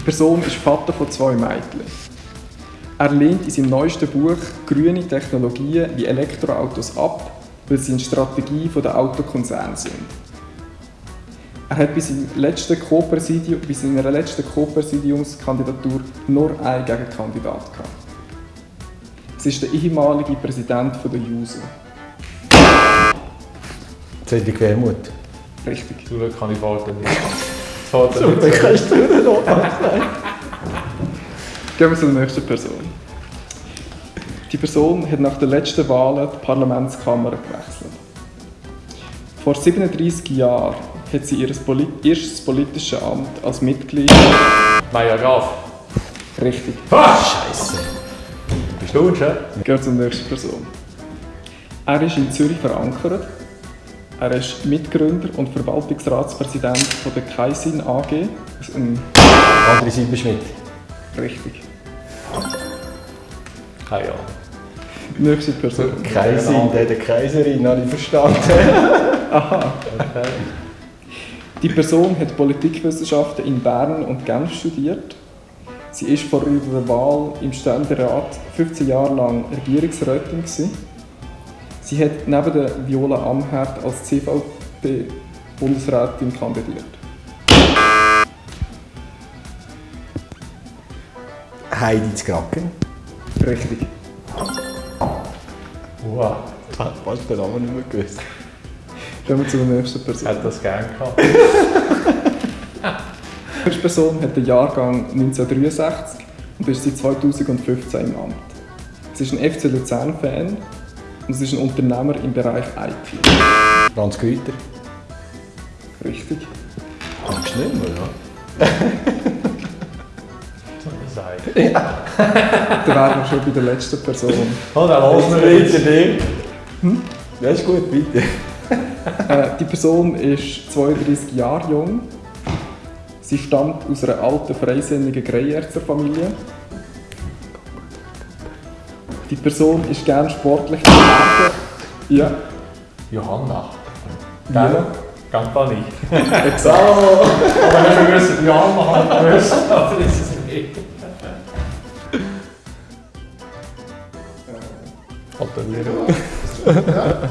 Die Person ist Vater von zwei Mädchen. Er lehnt in seinem neuesten Buch grüne Technologien wie Elektroautos ab, weil sie eine Strategie der Autokonzerne sind. Er hat bei, seinem letzten bei seiner letzten Co-Präsidiumskandidatur nur einen Gegenkandidat gehabt. Es ist der ehemalige Präsident der JUSO. Cedric Wermuth. Richtig. Zum Glück kann ich nicht. Vater Zum Glück kannst du nicht noch Gehen wir zur nächsten Person. Die Person hat nach den letzten Wahlen die Parlamentskammer gewechselt. Vor 37 Jahren hat sie ihr erstes politisches Amt als Mitglied. Maya Graf. Richtig. Ah, Scheiße. Bist du schon? Gehen wir zur nächsten Person. Er ist in Zürich verankert. Er ist Mitgründer und Verwaltungsratspräsident von der Kaisin AG. André Silberschmidt. Richtig. Keine Ahnung. Nächste Person. Kaisin, der, der Kaiserin, habe ich verstanden. Aha. Okay. Die Person hat Politikwissenschaften in Bern und Genf studiert. Sie war vor ihrer Wahl im Ständerat 15 Jahre lang Regierungsrätin. Sie hat neben der Viola Amherd als CVP-Bundesrätin kandidiert. Heidi Zgracken. Richtig. Wow. Ich habe fast den Namen nicht mehr gewusst. Gehen wir zur nächsten Person. Hätte das gerne gehabt. Die erste Person hat den Jahrgang 1963 und ist seit 2015 im Amt. Sie ist ein FC Luzern-Fan und sie ist ein Unternehmer im Bereich IT. Franz Grüter. Richtig. Kannst du nicht mehr, ja? ja. Dann wären wir schon bei der letzten Person. Oh, dann lassen wir jetzt. Hm? Ja, ist gut, bitte. äh, die Person ist 32 Jahre jung. Sie stammt aus einer alten, freisinnigen Greyerzer-Familie. Die Person ist gerne sportlich geworden. Ja. Johanna. Ja. Campani. Exakt. Aber wir wissen, wir gewusst, aber das ist es nicht. Gratuliere.